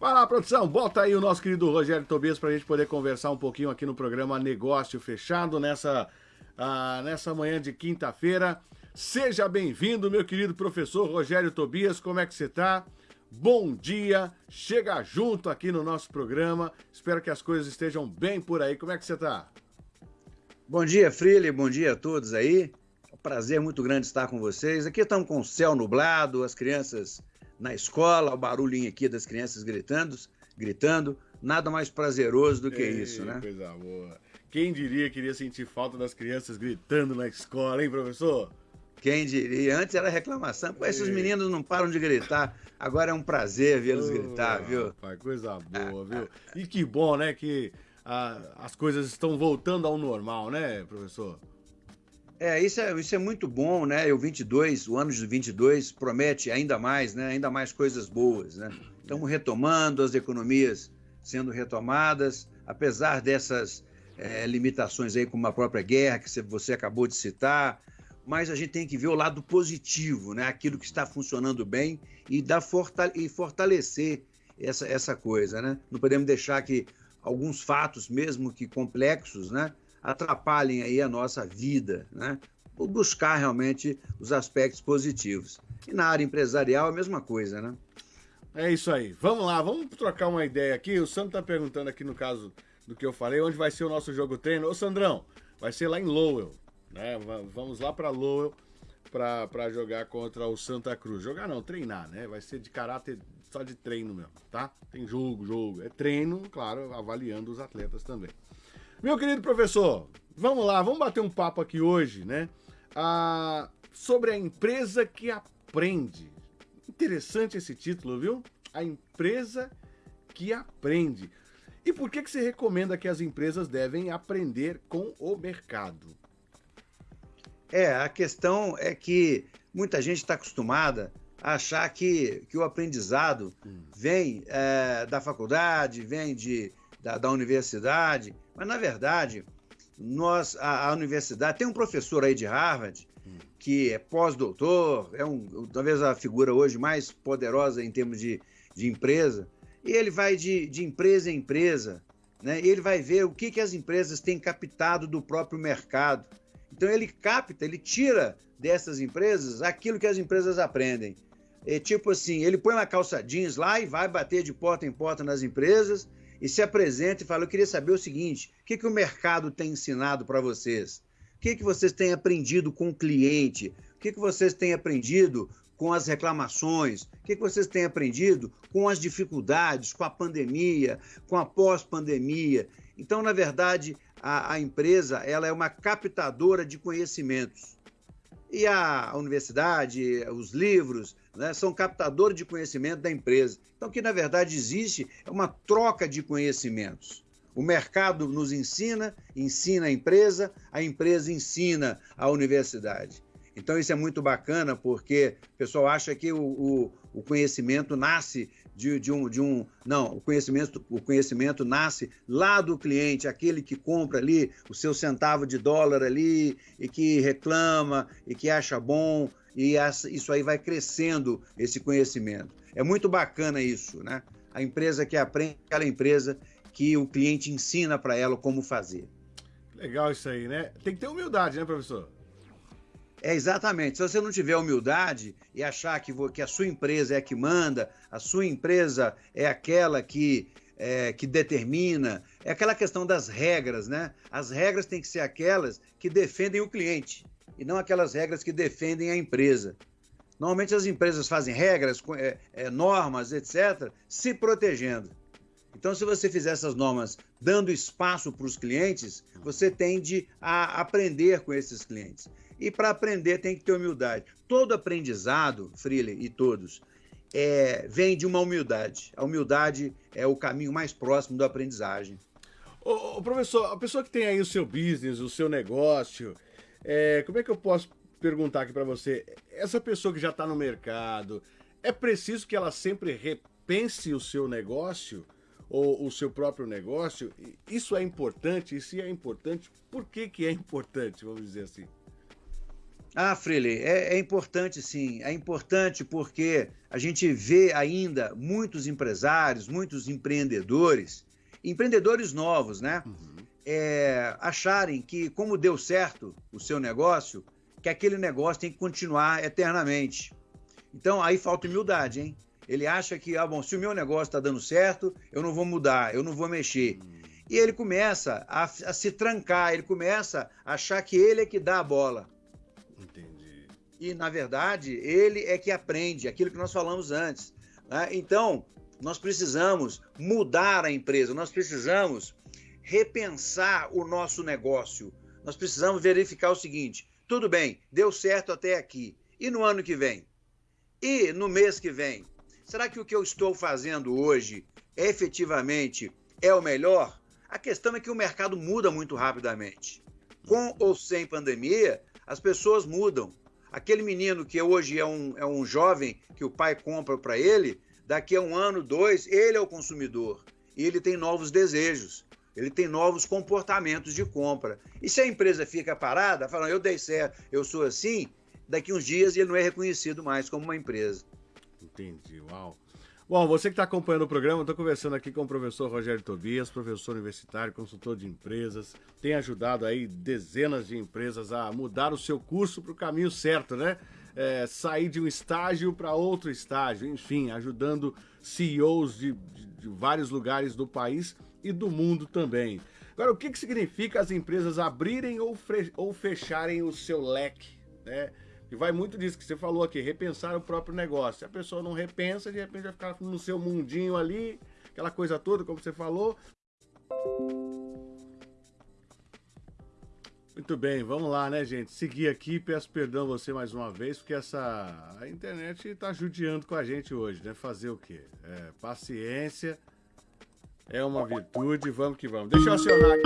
Vai lá, produção, bota aí o nosso querido Rogério Tobias para a gente poder conversar um pouquinho aqui no programa Negócio Fechado nessa, uh, nessa manhã de quinta-feira. Seja bem-vindo, meu querido professor Rogério Tobias, como é que você está? Bom dia, chega junto aqui no nosso programa. Espero que as coisas estejam bem por aí. Como é que você está? Bom dia, Freely, bom dia a todos aí. É um prazer muito grande estar com vocês. Aqui estamos com o céu nublado, as crianças na escola, o barulhinho aqui das crianças gritando, gritando. Nada mais prazeroso do que Ei, isso, né? Coisa boa. Quem diria que iria sentir falta das crianças gritando na escola, hein, professor? Quem diria? Antes era reclamação. Pô, esses meninos não param de gritar. Agora é um prazer vê-los oh, gritar, viu? Rapaz, coisa boa, viu? E que bom, né, que as coisas estão voltando ao normal, né, professor? É isso, é, isso é muito bom, né? O 22, o ano de 22 promete ainda mais, né? Ainda mais coisas boas, né? Estamos retomando as economias sendo retomadas, apesar dessas é, limitações aí, como a própria guerra que você acabou de citar, mas a gente tem que ver o lado positivo, né? Aquilo que está funcionando bem e, dar fortale e fortalecer essa, essa coisa, né? Não podemos deixar que alguns fatos, mesmo que complexos, né? Atrapalhem aí a nossa vida, né? buscar realmente os aspectos positivos. E na área empresarial a mesma coisa, né? É isso aí. Vamos lá, vamos trocar uma ideia aqui. O Sandro está perguntando aqui no caso do que eu falei, onde vai ser o nosso jogo treino. Ô Sandrão, vai ser lá em Lowell, né? Vamos lá para Lowell para jogar contra o Santa Cruz. Jogar não, treinar, né? Vai ser de caráter só de treino mesmo, tá? Tem jogo, jogo. É treino, claro, avaliando os atletas também. Meu querido professor, vamos lá, vamos bater um papo aqui hoje, né? Ah, sobre a empresa que aprende. Interessante esse título, viu? A empresa que aprende. E por que, que você recomenda que as empresas devem aprender com o mercado? É, a questão é que muita gente está acostumada a achar que, que o aprendizado hum. vem é, da faculdade, vem de, da, da universidade, mas, na verdade, nós, a, a, universidade, tem um professor aí de Harvard, que é pós-doutor, é um, talvez a figura hoje mais poderosa em termos de, de empresa, e ele vai de, de empresa em empresa, né? ele vai ver o que, que as empresas têm captado do próprio mercado. Então ele capta, ele tira dessas empresas aquilo que as empresas aprendem. É tipo assim, ele põe uma calça jeans lá e vai bater de porta em porta nas empresas e se apresenta e fala: Eu queria saber o seguinte: o que, que o mercado tem ensinado para vocês? O que, que vocês têm aprendido com o cliente? O que, que vocês têm aprendido com as reclamações? O que, que vocês têm aprendido com as dificuldades, com a pandemia, com a pós-pandemia? Então, na verdade, a, a, empresa ela é uma captadora de conhecimentos. E a, universidade, os livros, né, são captadores de conhecimento da empresa. Então, o que na verdade existe é uma troca de conhecimentos. O mercado nos ensina, ensina a empresa, a empresa ensina a universidade. Então, isso é muito bacana porque o pessoal acha que o, o, o conhecimento nasce de, de, um, de um. Não, o conhecimento, o conhecimento nasce lá do cliente, aquele que compra ali o seu centavo de dólar ali e que reclama e que acha bom e isso aí vai crescendo esse conhecimento. É muito bacana isso, né? A empresa que aprende, aquela empresa que o cliente ensina para ela como fazer. Legal isso aí, né? Tem que ter humildade, né, professor? É exatamente. Se você não tiver humildade e achar que, que a sua empresa é a que manda, a sua empresa é aquela que, é, que determina, é aquela questão das regras, né? As regras têm que ser aquelas que defendem o cliente e não aquelas regras que defendem a empresa. Normalmente as empresas fazem regras, é, é, normas, etc., se protegendo. Então, se você fizer essas normas dando espaço para os clientes, você tende a aprender com esses clientes. E para aprender tem que ter humildade. Todo aprendizado, Freely e todos, é, vem de uma humildade. A humildade é o caminho mais próximo da aprendizagem. Ô, ô, professor, a pessoa que tem aí o seu business, o seu negócio, é, como é que eu posso perguntar aqui para você? Essa pessoa que já está no mercado, é preciso que ela sempre repense o seu negócio ou o seu próprio negócio? Isso é importante? E se é importante, por que, que é importante, vamos dizer assim? Ah, Freely, é, é, importante sim. É importante porque a gente vê ainda muitos empresários, muitos empreendedores, empreendedores novos, né? Uhum. É, acharem que, como deu certo o seu negócio, que aquele negócio tem que continuar eternamente. Então, aí falta humildade, hein? Ele acha que, ah, bom, se o meu negócio está dando certo, eu não vou mudar, eu não vou mexer. Uhum. E ele começa a, a se trancar, ele começa a achar que ele é que dá a bola. Entendi. E, na verdade, ele é que aprende aquilo que nós falamos antes. Né? Então, nós precisamos mudar a empresa, nós precisamos repensar o nosso negócio. Nós precisamos verificar o seguinte: tudo bem, deu certo até aqui. E no ano que vem? E no mês que vem? Será que o que eu estou fazendo hoje efetivamente é o melhor? A questão é que o mercado muda muito rapidamente. Com ou sem pandemia, as pessoas mudam. Aquele menino que hoje é um, é um jovem que o pai compra para ele, daqui a um ano, dois, ele é o consumidor. E ele tem novos desejos, ele tem novos comportamentos de compra. E se a empresa fica parada, falando, eu dei certo, eu sou assim, daqui uns dias ele não é reconhecido mais como uma empresa. Entendi, uau. Bom, você que está acompanhando o programa, estou conversando aqui com o professor Rogério Tobias, professor universitário, consultor de empresas, tem ajudado aí dezenas de empresas a mudar o seu curso para o caminho certo, né? É, sair de um estágio para outro estágio, enfim, ajudando CEOs de, de, de, vários lugares do país e do mundo também. Agora, o que, que significa as empresas abrirem ou, ou fecharem o seu leque, né? E vai muito disso que você falou aqui, repensar o próprio negócio. Se a pessoa não repensa, de repente vai ficar no seu mundinho ali, aquela coisa toda, como você falou. Muito bem, vamos lá, né, gente? Seguir aqui, peço perdão a você mais uma vez, porque essa a internet está judiando com a gente hoje, né? Fazer o quê? É, paciência é uma virtude, vamos que vamos. Deixa eu acionar aqui,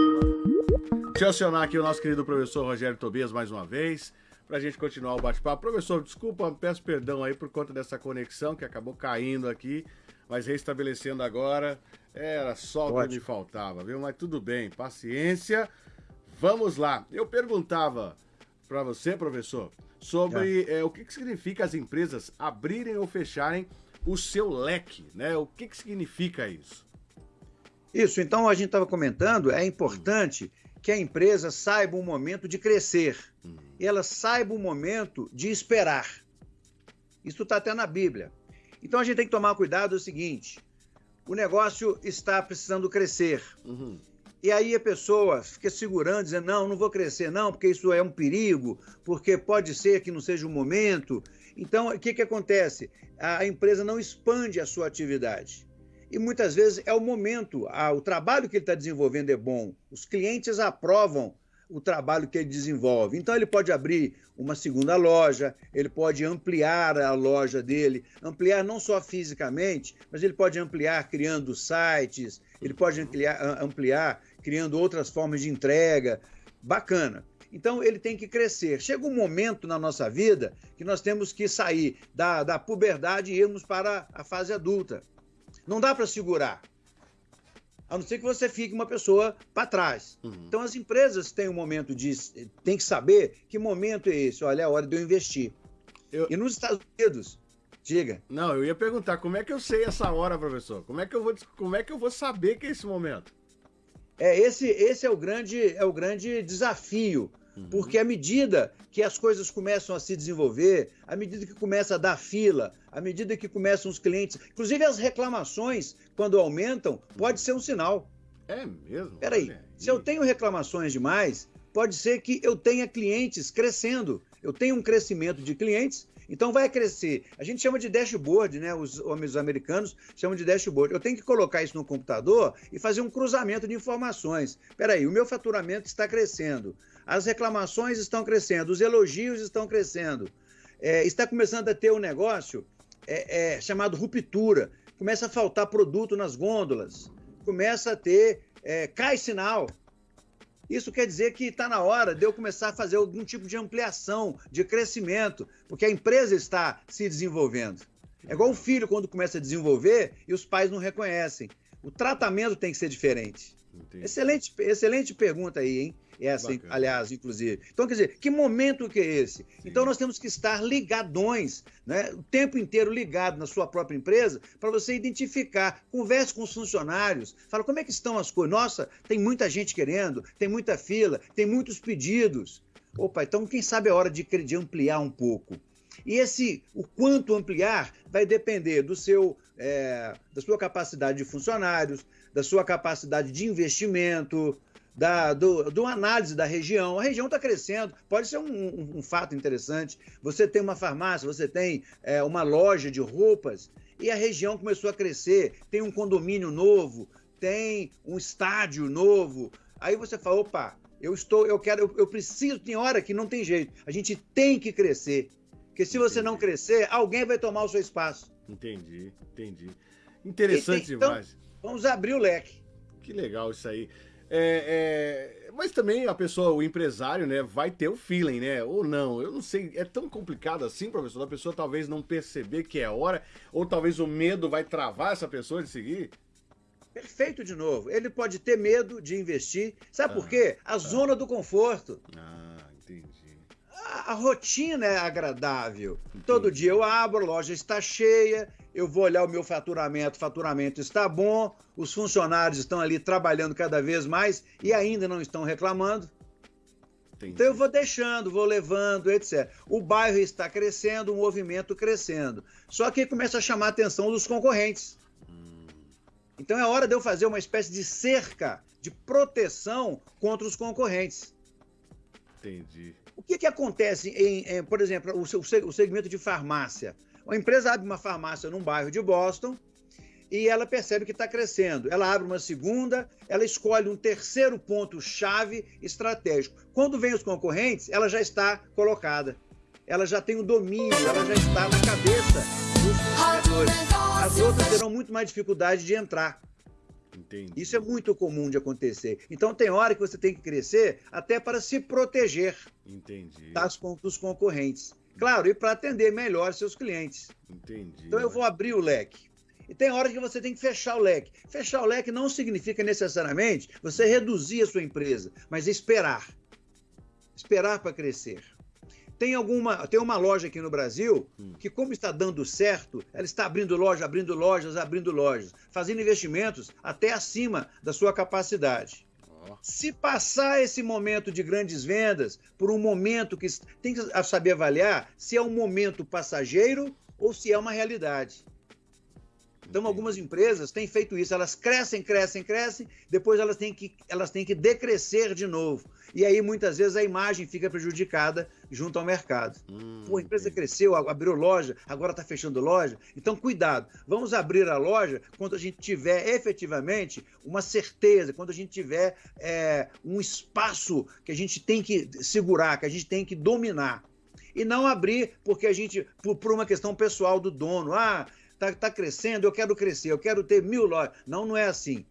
deixa eu acionar aqui o nosso querido professor Rogério Tobias mais uma vez para a gente continuar o bate-papo. Professor, desculpa, peço perdão aí por conta dessa conexão que acabou caindo aqui, mas restabelecendo agora, era só o que me faltava, viu? Mas tudo bem, paciência. Vamos lá. Eu perguntava para você, professor, sobre é. É, o que, que significa as empresas abrirem ou fecharem o seu leque, né? O que, que significa isso? Isso, então a gente estava comentando, é importante que a empresa saiba o momento de crescer, hum. ela saiba o momento de esperar. Isso está até na Bíblia. Então a gente tem que tomar cuidado é o seguinte: o negócio está precisando crescer. Uhum. E aí a pessoa fica segurando, dizendo, não, não vou crescer, não, porque isso é um perigo, porque pode ser que não seja o momento. Então, o que, que acontece? A empresa não expande a sua atividade e muitas vezes é o momento, o trabalho que ele está desenvolvendo é bom, os clientes aprovam o trabalho que ele desenvolve. Então ele pode abrir uma segunda loja, ele pode ampliar a loja dele, ampliar não só fisicamente, mas ele pode ampliar criando sites, ele pode ampliar, ampliar criando outras formas de entrega. Bacana. Então ele tem que crescer. Chega um momento na nossa vida que nós temos que sair da, da puberdade e irmos para a fase adulta. Não dá para segurar. A não ser que você fique uma pessoa para trás. Uhum. Então as empresas têm um momento de. tem que saber que momento é esse. Olha, é a hora de eu investir. Eu... E nos Estados Unidos, diga. Não, eu ia perguntar, como é que eu sei essa hora, professor? Como é que eu vou, como é que eu vou saber que é esse momento? É, esse, esse é o grande, é o grande desafio Uhum. Porque à medida que as coisas começam a se desenvolver, à medida que começa a dar fila, à medida que começam os clientes, inclusive as reclamações, quando aumentam, pode ser um sinal. É mesmo? Peraí, se eu tenho reclamações demais, pode ser que eu tenha clientes crescendo. Eu tenho um crescimento de clientes, então vai crescer. A gente chama de dashboard, né? Os homens americanos chamam de dashboard. Eu tenho que colocar isso no computador e fazer um cruzamento de informações. Peraí, o meu faturamento está crescendo as reclamações estão crescendo, os elogios estão crescendo. É, está começando a ter um negócio é, é, chamado ruptura. Começa a faltar produto nas gôndolas, começa a ter. É, cai sinal. Isso quer dizer que está na hora de eu começar a fazer algum tipo de ampliação, de crescimento, porque a empresa está se desenvolvendo. É igual o filho quando começa a desenvolver e os pais não reconhecem. O tratamento tem que ser diferente. Excelente, excelente pergunta aí, hein? Essa, Bacana. aliás, inclusive. Então, quer dizer, que momento que é esse? Sim. Então, nós temos que estar ligadões, né? o tempo inteiro ligado na sua própria empresa, para você identificar. Converse com os funcionários, fala como é que estão as coisas. Nossa, tem muita gente querendo, tem muita fila, tem muitos pedidos. Opa, então quem sabe é hora de, de ampliar um pouco. E esse, o quanto ampliar, vai depender do seu, é, da sua capacidade de funcionários, da sua capacidade de investimento, da do, do análise da região. A região está crescendo, pode ser um, um, um, fato interessante. Você tem uma farmácia, você tem é, uma loja de roupas e a região começou a crescer, tem um condomínio novo, tem um estádio novo. Aí você fala, opa, eu estou, eu quero, eu, eu preciso, tem hora que não tem jeito. A gente tem que crescer. Porque se entendi. você não crescer, alguém vai tomar o seu espaço. Entendi, entendi. Interessante então, demais. Vamos abrir o leque. Que legal isso aí. É, é, mas também a pessoa, o empresário, né, vai ter o feeling, né? Ou não, eu não sei, é tão complicado assim, professor, a pessoa talvez não perceber que é hora, ou talvez o medo vai travar essa pessoa de seguir. Perfeito de novo. Ele pode ter medo de investir. Sabe ah, por quê? A ah, zona do conforto. Ah. A, a rotina é agradável. Entendi. Todo dia eu abro, a loja está cheia, eu vou olhar o meu faturamento, o faturamento está bom, os funcionários estão ali trabalhando cada vez mais e ainda não estão reclamando. Entendi. Então eu vou deixando, vou levando, etc. O bairro está crescendo, o movimento crescendo. Só que começa a chamar a atenção dos concorrentes. Hum. Então é hora de eu fazer uma espécie de cerca de proteção contra os concorrentes. Entendi. O que, que acontece em, em por exemplo, o, o segmento de farmácia? Uma empresa abre uma farmácia num bairro de Boston e ela percebe que está crescendo. Ela abre uma segunda, ela escolhe um terceiro ponto-chave estratégico. Quando vem os concorrentes, ela já está colocada. Ela já tem o domínio, ela já está na cabeça dos consumidores. As outras terão muito mais dificuldade de entrar. Entendi. Isso é muito comum de acontecer. Então tem hora que você tem que crescer até para se proteger Entendi. Das, dos concorrentes. Claro, e para atender melhor seus clientes. Entendi. Então eu vou abrir o leque. E tem hora que você tem que fechar o leque. Fechar o leque não significa necessariamente você reduzir a sua empresa, mas esperar. Esperar para crescer. Tem alguma, tem uma loja aqui no Brasil hum. que, como está dando certo, ela está abrindo loja, abrindo lojas, abrindo lojas, fazendo investimentos até acima da sua capacidade. Se passar esse momento de grandes vendas por um momento que tem que saber avaliar se é um momento passageiro ou se é uma realidade. Então, algumas empresas têm feito isso, elas crescem, crescem, crescem, depois elas têm que, elas têm que decrescer de novo. E aí, muitas vezes, a imagem fica prejudicada junto ao mercado. Hum, Pô, a empresa entendi. cresceu, abriu loja, agora está fechando loja. Então, cuidado. Vamos abrir a loja quando a gente tiver efetivamente uma certeza, quando a gente tiver é, um espaço que a gente tem que segurar, que a gente tem que dominar. E não abrir porque a gente, por, por uma questão pessoal do dono. Ah, está tá crescendo, eu quero crescer, eu quero ter mil lojas. Não, não é assim.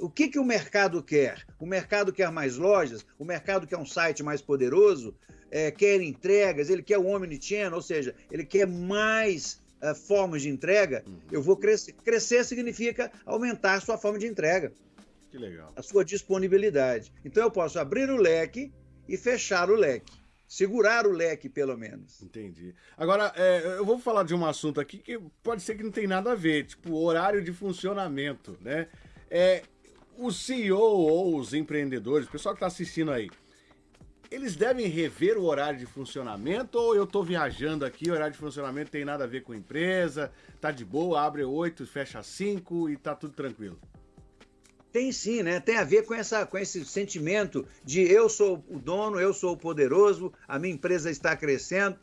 O que, que o mercado quer? O mercado quer mais lojas, o mercado quer um site mais poderoso, é, quer entregas, ele quer o omnichannel, ou seja, ele quer mais uh, formas de entrega. Uhum. Eu vou crescer. Crescer significa aumentar a sua forma de entrega. Que legal. A sua disponibilidade. Então eu posso abrir o leque e fechar o leque segurar o leque, pelo menos. Entendi. Agora, é, eu vou falar de um assunto aqui que pode ser que não tem nada a ver, tipo horário de funcionamento, né? É, o CEO ou os empreendedores, o pessoal que está assistindo aí, eles devem rever o horário de funcionamento ou eu estou viajando aqui, o horário de funcionamento tem nada a ver com a empresa, tá de boa, abre 8, fecha 5 e tá tudo tranquilo? Tem sim, né? Tem a ver com, essa, com esse sentimento de eu sou o dono, eu sou o poderoso, a minha empresa está crescendo.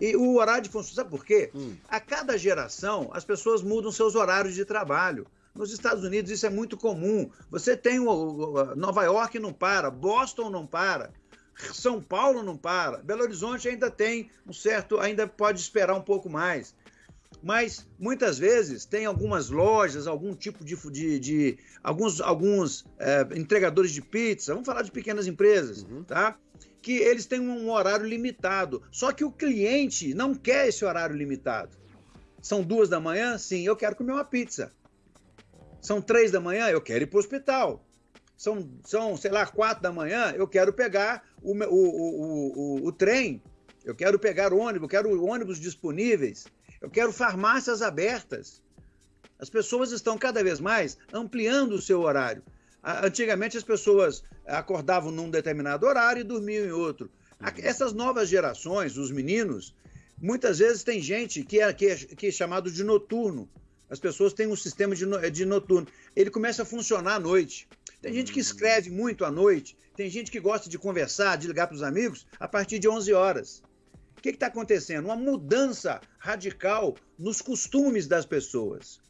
E o horário de função, sabe por quê? Hum. A cada geração, as pessoas mudam seus horários de trabalho. Nos Estados Unidos isso é muito comum. Você tem o, Nova York não para, Boston não para, São Paulo não para, Belo Horizonte ainda tem um certo, ainda pode esperar um pouco mais mas muitas vezes tem algumas lojas, algum tipo de. de, de alguns alguns é, entregadores de pizza, vamos falar de pequenas empresas, uhum. tá? Que eles têm um horário limitado. Só que o cliente não quer esse horário limitado. São duas da manhã? Sim, eu quero comer uma pizza. São três da manhã, eu quero ir para o hospital. São, são, sei lá, quatro da manhã, eu quero pegar o, o, o, o, o trem, eu quero pegar o ônibus, eu quero ônibus disponíveis, eu quero farmácias abertas. As pessoas estão cada vez mais ampliando o seu horário. Antigamente as pessoas acordavam num determinado horário e dormiam em outro. Uhum. Essas novas gerações, os meninos, muitas vezes tem gente que é, que é, que é chamado de noturno. As pessoas têm um sistema de, de noturno. Ele começa a funcionar à noite. Tem gente que escreve muito à noite, tem gente que gosta de conversar, de ligar para os amigos a partir de 11 horas. O que está acontecendo? Uma mudança radical nos costumes das pessoas.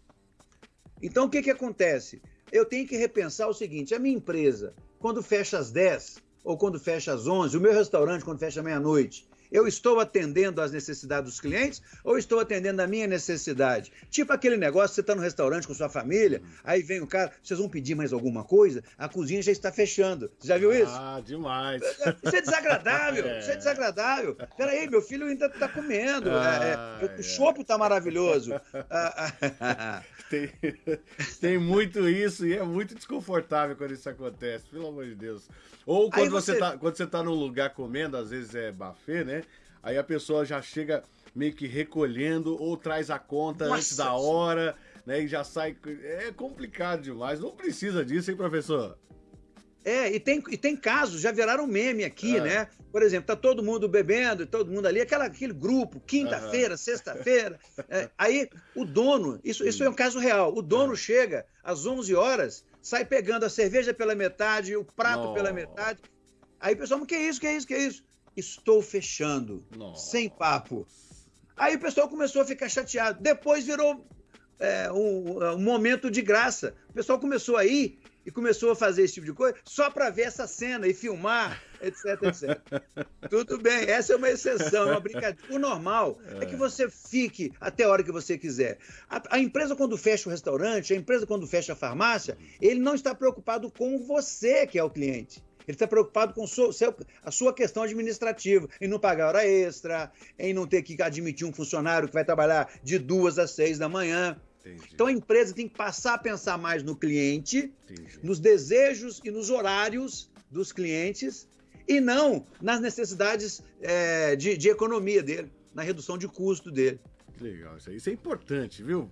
Então, o que, que acontece? Eu tenho que repensar o seguinte: a minha empresa, quando fecha às 10 ou quando fecha às 11, o meu restaurante, quando fecha meia-noite, eu estou atendendo às necessidades dos clientes ou estou atendendo a minha necessidade? Tipo aquele negócio, você está no restaurante com sua família, aí vem o cara, vocês vão pedir mais alguma coisa? A cozinha já está fechando. Você já viu isso? Ah, demais. Isso é desagradável, é. isso é desagradável. Peraí, meu filho ainda está comendo. Ah, é, é, o chopp está maravilhoso. tem, tem muito isso e é muito desconfortável quando isso acontece, pelo amor de Deus. Ou quando você... você tá, quando você tá num lugar comendo, às vezes é buffet, né? Aí a pessoa já chega meio que recolhendo ou traz a conta Nossa, antes da hora, né? E já sai. É complicado demais. Não precisa disso, hein, professor? É, e tem, e tem casos, já viraram meme aqui, é. né? Por exemplo, tá todo mundo bebendo, todo mundo ali, aquela, aquele grupo, quinta-feira, uhum. sexta-feira. É, aí o dono, isso, isso é um caso real, o dono uhum. chega às 11 horas, sai pegando a cerveja pela metade, o prato Nossa. pela metade. Aí o pessoal, que é isso, que é isso, que é isso? Estou fechando, Nossa. sem papo. Aí o pessoal começou a ficar chateado. Depois virou é, um, um, momento de graça. O pessoal começou a ir e começou a fazer esse tipo de coisa só para ver essa cena e filmar, etc, etc. Tudo bem, essa é uma exceção, é uma brincadeira. O normal é. é que você fique até a hora que você quiser. A, a, empresa, quando fecha o restaurante, a empresa, quando fecha a farmácia, ele não está preocupado com você, que é o cliente. Ele está preocupado com seu, a sua questão administrativa, em não pagar hora extra, em não ter que admitir um funcionário que vai trabalhar de duas às seis da manhã. Entendi. Então a empresa tem que passar a pensar mais no cliente, Entendi. nos desejos e nos horários dos clientes e não nas necessidades é, de, de, economia dele, na redução de custo dele. Legal, isso aí. Isso é importante, viu?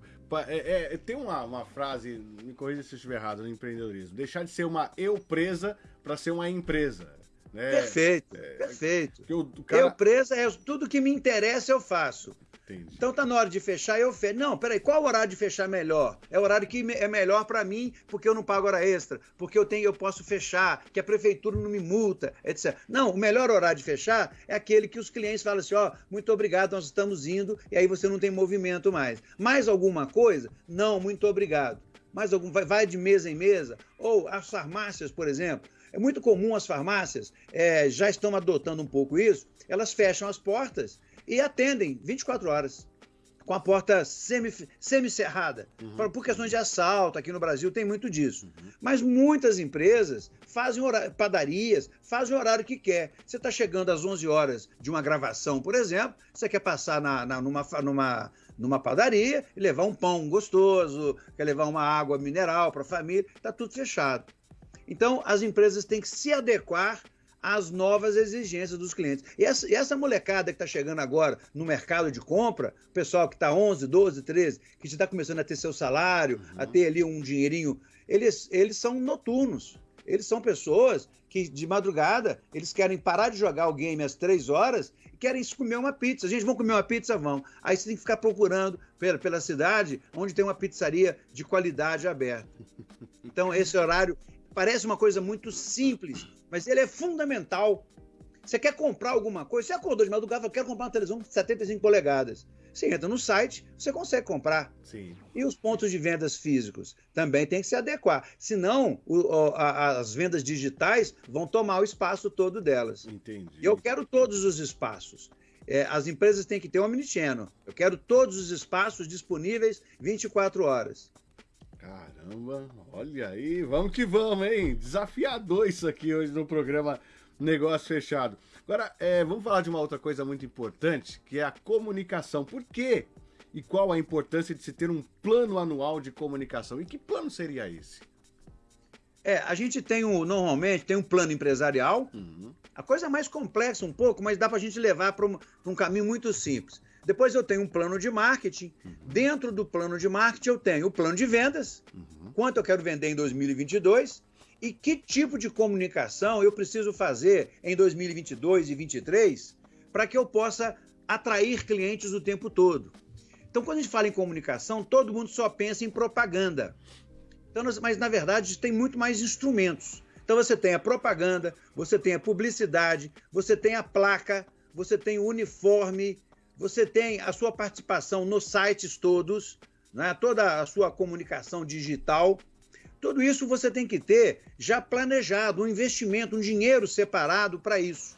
É, é, tem uma, uma, frase, me corrija se eu estiver errado, no empreendedorismo: deixar de ser uma eu presa para ser uma empresa. Né? Perfeito, é, perfeito. O cara... Eu presa é tudo que me interessa eu faço. Entendi. Então tá na hora de fechar, eu fecho. Não, peraí, qual o horário de fechar melhor? É o horário que é melhor para mim, porque eu não pago hora extra, porque eu tenho, eu posso fechar, que a prefeitura não me multa, etc. Não, o melhor horário de fechar é aquele que os clientes falam assim: ó, oh, muito obrigado, nós estamos indo, e aí você não tem movimento mais. Mais alguma coisa? Não, muito obrigado. Mais algum, vai, de mesa em mesa? Ou as farmácias, por exemplo. É muito comum as farmácias, é, já estão adotando um pouco isso, elas fecham as portas e atendem 24 horas com a porta semi-cerrada, semi uhum. por questões de assalto, aqui no Brasil tem muito disso. Uhum. Mas muitas empresas fazem horário, padarias, fazem o horário que quer. Você está chegando às 11 horas de uma gravação, por exemplo, você quer passar na, na, numa, numa, numa padaria e levar um pão gostoso, quer levar uma água mineral para a família, está tudo fechado. Então, as empresas têm que se adequar às novas exigências dos clientes. E essa, e essa molecada que está chegando agora no mercado de compra, o pessoal que está 11, 12, 13, que está começando a ter seu salário, uhum. a ter ali um dinheirinho, eles, eles são noturnos. Eles são pessoas que de madrugada eles querem parar de jogar o game às três horas e querem comer uma pizza. A gente vão comer uma pizza, vão. Aí você tem que ficar procurando pela, pela cidade onde tem uma pizzaria de qualidade aberta. Então, esse horário parece uma coisa muito simples, mas ele é fundamental. Você quer comprar alguma coisa, você acordou de madrugada e falou, quero comprar uma televisão de 75 polegadas. Você entra no site, você consegue comprar. Sim. E os pontos de vendas físicos também tem que se adequar. Senão, o, a, as vendas digitais vão tomar o espaço todo delas. Entendi. E eu quero todos os espaços. É, as empresas têm que ter um omnichannel. Eu quero todos os espaços disponíveis 24 horas. Caramba, olha aí, vamos que vamos, hein? Desafiador isso aqui hoje no programa Negócio Fechado. Agora, é, vamos falar de uma outra coisa muito importante, que é a comunicação. Por quê? e qual a importância de se ter um plano anual de comunicação. E que plano seria esse? É, a gente tem um, normalmente tem um plano empresarial, uhum. a coisa é mais complexa um pouco, mas dá para a gente levar para um, um, caminho muito simples. Depois eu tenho um plano de marketing. Uhum. Dentro do plano de marketing eu tenho o plano de vendas, uhum. quanto eu quero vender em 2022 e que tipo de comunicação eu preciso fazer em 2022 e 2023 para que eu possa atrair clientes o tempo todo. Então, quando a gente fala em comunicação, todo mundo só pensa em propaganda. Então, mas na verdade tem muito mais instrumentos. Então você tem a propaganda, você tem a publicidade, você tem a placa, você tem o uniforme, você tem a sua participação nos sites todos, né? toda a sua comunicação digital. Tudo isso você tem que ter já planejado, um investimento, um dinheiro separado para isso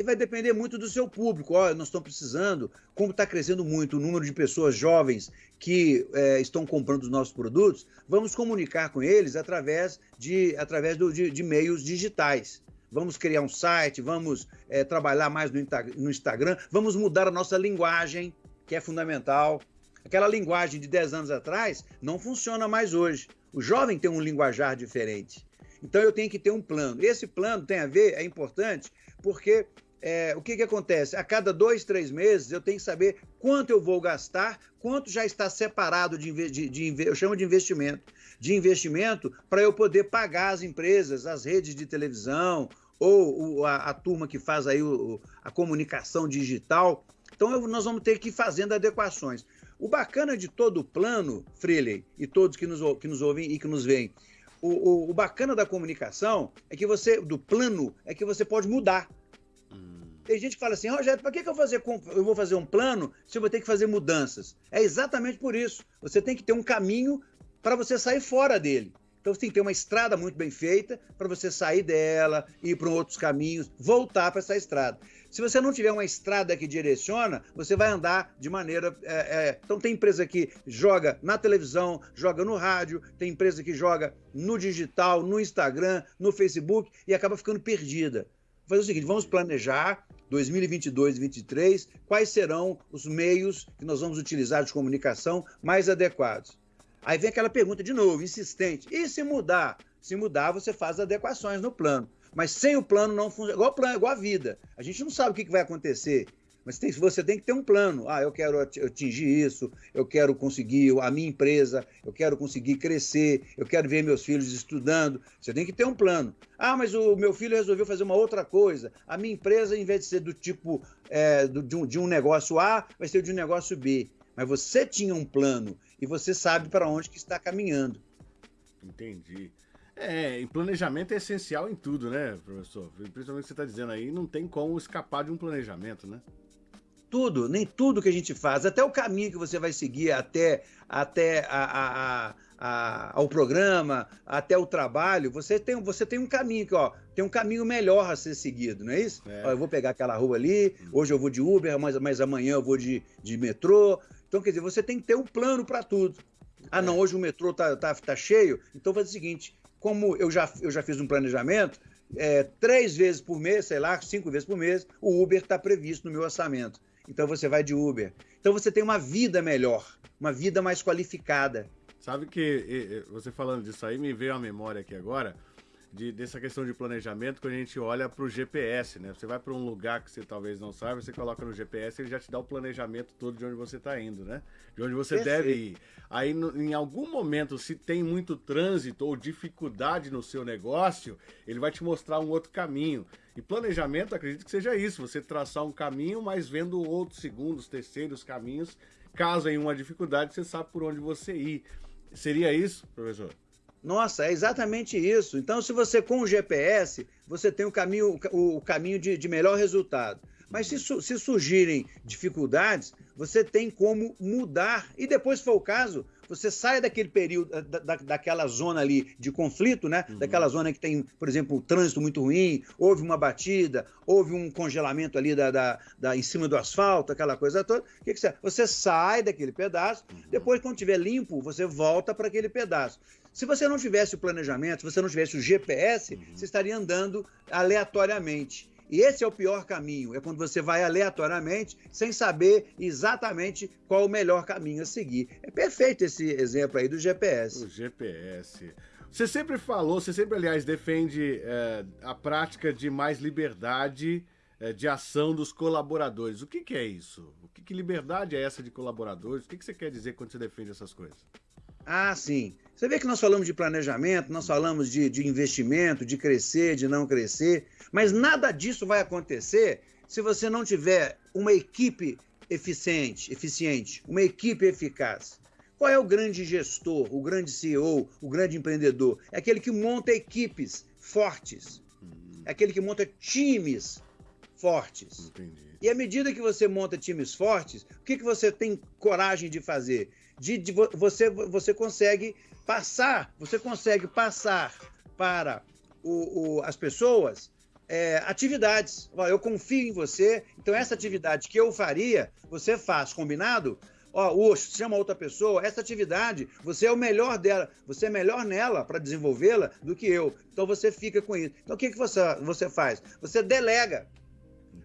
e vai depender muito do seu público. Olha, nós estamos precisando, como está crescendo muito o número de pessoas jovens que é, estão comprando os nossos produtos, vamos comunicar com eles através de, através do, de, de meios digitais. Vamos criar um site, vamos é, trabalhar mais no, no Instagram, vamos mudar a nossa linguagem, que é fundamental. Aquela linguagem de 10 anos atrás não funciona mais hoje. O jovem tem um linguajar diferente. Então eu tenho que ter um plano. Esse plano tem a ver, é importante, porque é, o que, que acontece? A cada dois, três meses eu tenho que saber quanto eu vou gastar, quanto já está separado de, de, de eu chamo de investimento, de investimento para eu poder pagar as empresas, as redes de televisão ou, a, a, turma que faz aí o, a comunicação digital. Então eu, nós vamos ter que ir fazendo adequações. O bacana de todo o plano, Freeley, e todos que nos, que nos ouvem e que nos veem, o, o, o bacana da comunicação é que você, do plano, é que você pode mudar. Tem gente que fala assim, Rogério, para que, que eu, fazer, eu vou fazer um plano se eu vou ter que fazer mudanças? É exatamente por isso. Você tem que ter um caminho para você sair fora dele. Então você tem que ter uma estrada muito bem feita para você sair dela, ir para outros caminhos, voltar para essa estrada. Se você não tiver uma estrada que direciona, você vai andar de maneira. É, é... Então tem empresa que joga na televisão, joga no rádio, tem empresa que joga no digital, no Instagram, no Facebook e acaba ficando perdida. Vou fazer o seguinte: vamos planejar 2022 e 2023, quais serão os meios que nós vamos utilizar de comunicação mais adequados. Aí vem aquela pergunta de novo, insistente: e se mudar? Se mudar, você faz adequações no plano. Mas sem o plano não funciona. Igual, plano, igual a vida. A gente não sabe o que vai acontecer. Mas tem, você tem que ter um plano. Ah, eu quero atingir isso, eu quero conseguir a minha empresa, eu quero conseguir crescer, eu quero ver meus filhos estudando. Você tem que ter um plano. Ah, mas o meu filho resolveu fazer uma outra coisa. A minha empresa, em vez de ser do tipo é, do, de, um, de um negócio A, vai ser de um negócio B. Mas você tinha um plano e você sabe para onde que está caminhando. Entendi. É, e planejamento é essencial em tudo, né, professor? Principalmente o que você está dizendo aí, não tem como escapar de um planejamento, né? tudo, nem tudo que a gente faz, até o caminho que você vai seguir até, até a, a, a, ao programa, até o trabalho, você tem, você tem um caminho que, ó, tem um caminho melhor a ser seguido, não é isso? É. Ó, eu vou pegar aquela rua ali, hoje eu vou de Uber, mas, mas amanhã eu vou de, de metrô. Então, quer dizer, você tem que ter um plano para tudo. Ah, não, é. hoje o metrô tá, tá, tá cheio, então faz o seguinte: como eu já, eu já fiz um planejamento, é, três vezes por mês, sei lá, cinco vezes por mês, o Uber está previsto no meu orçamento então você vai de Uber. Então você tem uma vida melhor, uma vida mais qualificada. Sabe que você falando disso aí me veio a memória aqui agora de, dessa questão de planejamento quando a gente olha para o GPS, né? Você vai para um lugar que você talvez não saiba, você coloca no GPS, ele já te dá o planejamento todo de onde você está indo, né? De onde você Perfeito. deve ir. Aí, no, em algum momento, se tem muito trânsito ou dificuldade no seu negócio, ele vai te mostrar um outro caminho. E planejamento, acredito que seja isso, você traçar um caminho, mas vendo outros segundos, terceiros caminhos. Caso em uma dificuldade, você sabe por onde você ir. Seria isso, professor? Nossa, é exatamente isso. Então, se você com o GPS, você tem o caminho, o caminho de, de melhor resultado. Mas se, se, surgirem dificuldades, você tem como mudar. E depois, se for o caso, você sai daquele período, da, da, daquela zona ali de conflito, né? Uhum. Daquela zona que tem, por exemplo, um trânsito muito ruim, houve uma batida, houve um congelamento ali da, da, da em cima do asfalto, aquela coisa toda. O que, que você Você sai daquele pedaço, uhum. depois, quando estiver limpo, você volta para aquele pedaço. Se você não tivesse o planejamento, se você não tivesse o GPS, uhum. você estaria andando aleatoriamente. E esse é o pior caminho, é quando você vai aleatoriamente, sem saber exatamente qual o melhor caminho a seguir. É perfeito esse exemplo aí do GPS. O GPS. Você sempre falou, você sempre, aliás, defende é, a prática de mais liberdade é, de ação dos colaboradores. O que, que é isso? O que, que, liberdade é essa de colaboradores? O que, que você quer dizer quando você defende essas coisas? Ah, sim. Você vê que nós falamos de planejamento, nós falamos de, de investimento, de crescer, de não crescer, mas nada disso vai acontecer se você não tiver uma equipe eficiente, eficiente, uma equipe eficaz. Qual é o grande gestor, o grande CEO, o grande empreendedor? É aquele que monta equipes fortes. Hum. É aquele que monta times fortes. Entendi. E à medida que você monta times fortes, o que, que você tem coragem de fazer? De, de você, você consegue passar, você consegue passar para o, o, as pessoas é, atividades. Eu confio em você, então essa atividade que eu faria, você faz, combinado? Ó, oh, chama outra pessoa, essa atividade, você é o melhor dela, você é melhor nela para desenvolvê-la do que eu. Então você fica com isso. Então o que, que você, você faz? Você delega.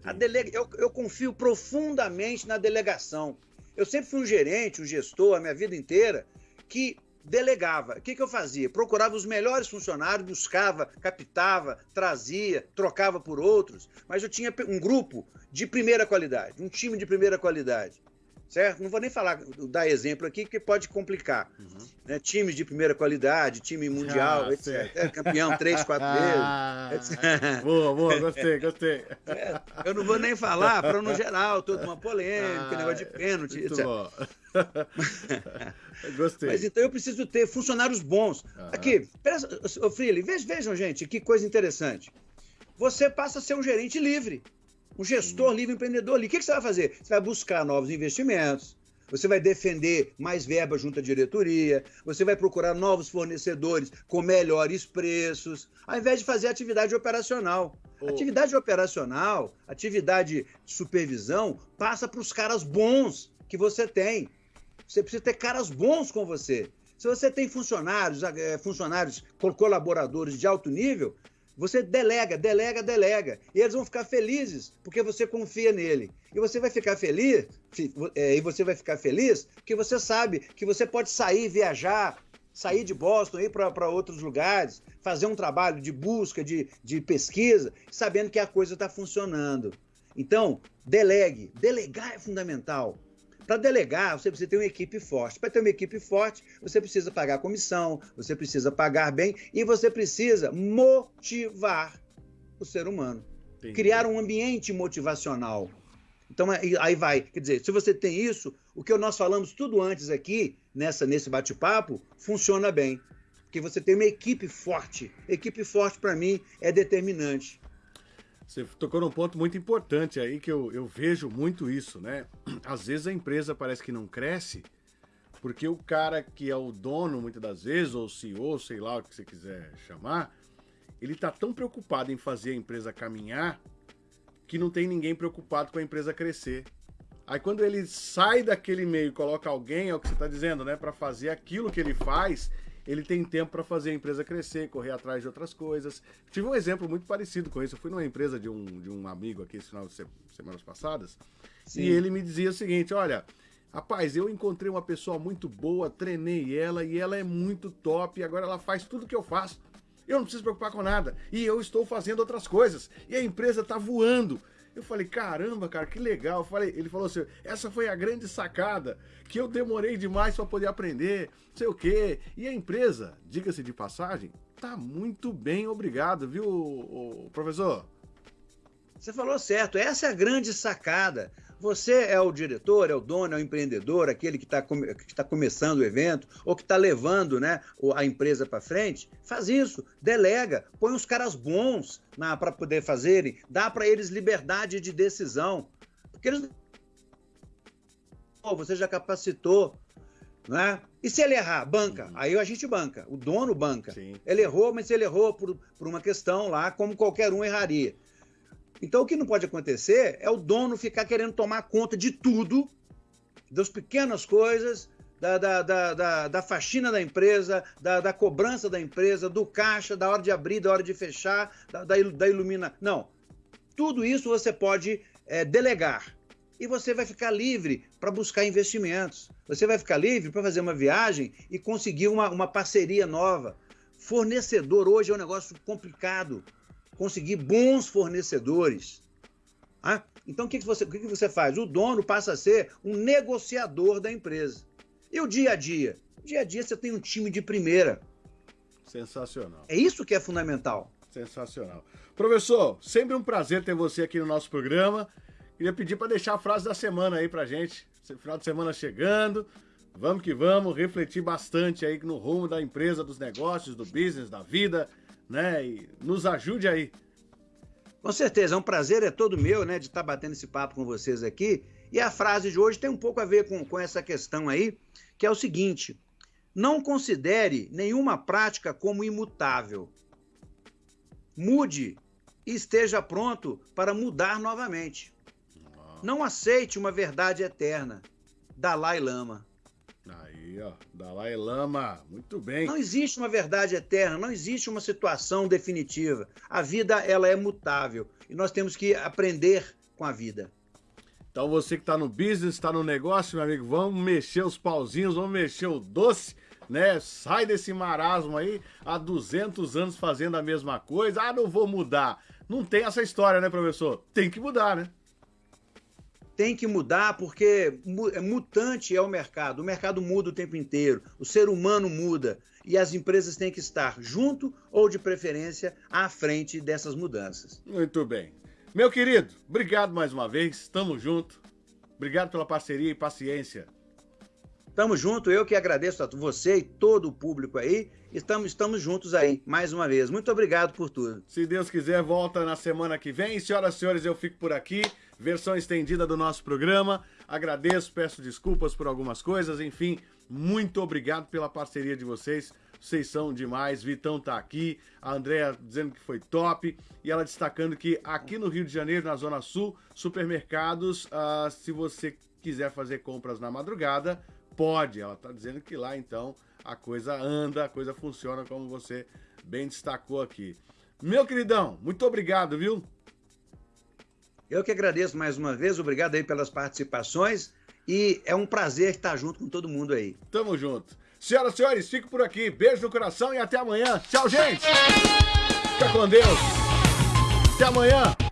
A delega eu, eu confio profundamente na delegação. Eu sempre fui um gerente, um gestor, a minha vida inteira, que delegava. O que, que eu fazia? Procurava os melhores funcionários, buscava, captava, trazia, trocava por outros, mas eu tinha um grupo de primeira qualidade, um time de primeira qualidade certo? Não vou nem falar, dar exemplo aqui, que pode complicar. Uhum. Né? Times de primeira qualidade, time mundial, ah, etc. É, campeão três, quatro ah, vezes. boa, boa, gostei, gostei. É, eu não vou nem falar, para no geral, toda uma polêmica, ah, negócio de pênalti, etc. Bom. Gostei. Mas então eu preciso ter funcionários bons. Aqui, ô Freely, vejam, gente, que coisa interessante. Você passa a ser um gerente livre um gestor livre empreendedor ali. O que, você vai fazer? Você vai buscar novos investimentos, você vai defender mais verba junto à diretoria, você vai procurar novos fornecedores com melhores preços, ao invés de fazer atividade operacional. Oh. Atividade operacional, atividade de supervisão, passa para os caras bons que você tem. Você precisa ter caras bons com você. Se você tem funcionários, eh, funcionários colaboradores de alto nível, você delega, delega, delega. E eles vão ficar felizes porque você confia nele. E você vai ficar feliz, é, e você vai ficar feliz porque você sabe que você pode sair, viajar, sair de Boston, ir para outros lugares, fazer um trabalho de busca, de, de pesquisa, sabendo que a coisa está funcionando. Então, delegue. Delegar é fundamental. Para delegar, você precisa ter uma equipe forte. Para ter uma equipe forte, você precisa pagar comissão, você precisa pagar bem e você precisa motivar o ser humano. Entendi. Criar um ambiente motivacional. Então aí vai, quer dizer, se você tem isso, o que nós falamos tudo antes aqui, nessa nesse bate-papo, funciona bem. Porque você tem uma equipe forte. Equipe forte, para mim, é determinante. Você tocou num ponto muito importante aí que eu, eu vejo muito isso, né? Às vezes a empresa parece que não cresce porque o cara que é o dono, muitas das vezes, ou CEO, sei lá o que você quiser chamar, ele tá tão preocupado em fazer a empresa caminhar que não tem ninguém preocupado com a empresa crescer. Aí quando ele sai daquele meio e coloca alguém, é o que você está dizendo, né, para fazer aquilo que ele faz, ele tem tempo para fazer a empresa crescer, correr atrás de outras coisas. Tive um exemplo muito parecido com isso. Eu fui numa empresa de um, de um amigo aqui esse final de se, semanas passadas, Sim. e ele me dizia o seguinte: olha. Rapaz, eu encontrei uma pessoa muito boa, treinei ela e ela é muito top. Agora ela faz tudo que eu faço. Eu não preciso preocupar com nada. E eu estou fazendo outras coisas. E a empresa está voando. Eu falei, caramba, cara, que legal. Eu falei, ele falou assim: essa foi a grande sacada que eu demorei demais para poder aprender, sei o quê. E a empresa, diga-se de passagem, tá muito bem, obrigado, viu, professor? Você falou certo, essa é a grande sacada. Você é o diretor, é o dono, é o empreendedor, aquele que está que tá começando o evento ou que está levando né, a empresa para frente. Faz isso, delega, põe os caras bons para poder fazerem, dá para eles liberdade de decisão. Porque eles. Você já capacitou, né? E se ele errar, banca. Uhum. Aí a gente banca, o dono banca. Sim. Ele errou, mas ele errou por, por uma questão lá, como qualquer um erraria. Então, o que não pode acontecer é o dono ficar querendo tomar conta de tudo, das pequenas coisas, da, da, da, da, da faxina da empresa, da, da cobrança da empresa, do caixa, da hora de abrir, da hora de fechar, da, da, da ilumina. Não. Tudo isso você pode é, delegar. E você vai ficar livre para buscar investimentos. Você vai ficar livre para fazer uma viagem e conseguir uma, uma parceria nova. Fornecedor hoje é um negócio complicado. Conseguir bons fornecedores. Ah, então o que, que, você, o que, que você faz? O dono passa a ser um negociador da empresa. E o dia a dia? O dia a dia você tem um time de primeira. Sensacional. É isso que é fundamental. Sensacional. Professor, sempre um prazer ter você aqui no nosso programa. Queria pedir para deixar a frase da semana aí pra gente. Final de semana chegando. Vamos que vamos, refletir bastante aí no rumo da empresa, dos negócios, do business, da vida, né? E nos ajude aí. Com certeza, é um prazer, é todo meu, né, de estar tá batendo esse papo com vocês aqui. E a frase de hoje tem um pouco a ver com, com essa questão aí, que é o seguinte: não considere nenhuma prática como imutável. Mude e esteja pronto para mudar novamente. Não aceite uma verdade eterna. Dalai Lama. Aí, ó, Dalai Lama, muito bem. Não existe uma verdade eterna, não existe uma situação definitiva. A vida, ela é mutável e nós temos que aprender com a vida. Então você que está no business, está no negócio, meu amigo, vamos mexer os pauzinhos, vamos mexer o doce, né? Sai desse marasmo aí, há 200 anos fazendo a mesma coisa. Ah, não vou mudar. Não tem essa história, né, professor? Tem que mudar, né? Tem que mudar porque é mutante é o mercado. O mercado muda o tempo inteiro, o ser humano muda e as empresas têm que estar junto ou de preferência à frente dessas mudanças. Muito bem. Meu querido, obrigado mais uma vez, tamo junto. Obrigado pela parceria e paciência. Tamo junto, eu que agradeço a você e todo o público aí. Estamos, estamos juntos aí, mais uma vez. Muito obrigado por tudo. Se Deus quiser, volta na semana que vem. Senhoras e senhores, eu fico por aqui versão estendida do nosso programa. Agradeço, peço desculpas por algumas coisas, enfim, muito obrigado pela parceria de vocês. Vocês são demais. Vitão tá aqui, a Andrea dizendo que foi top e ela destacando que aqui no Rio de Janeiro, na Zona Sul, supermercados, uh, se você quiser fazer compras na madrugada, pode. Ela tá dizendo que lá então a coisa anda, a coisa funciona como você bem destacou aqui. Meu queridão, muito obrigado, viu? Eu que agradeço mais uma vez, obrigado aí pelas participações e é um prazer estar junto com todo mundo aí. Tamo junto. Senhoras e senhores, fico por aqui. Beijo no coração e até amanhã. Tchau, gente. Fica com Deus. Até amanhã.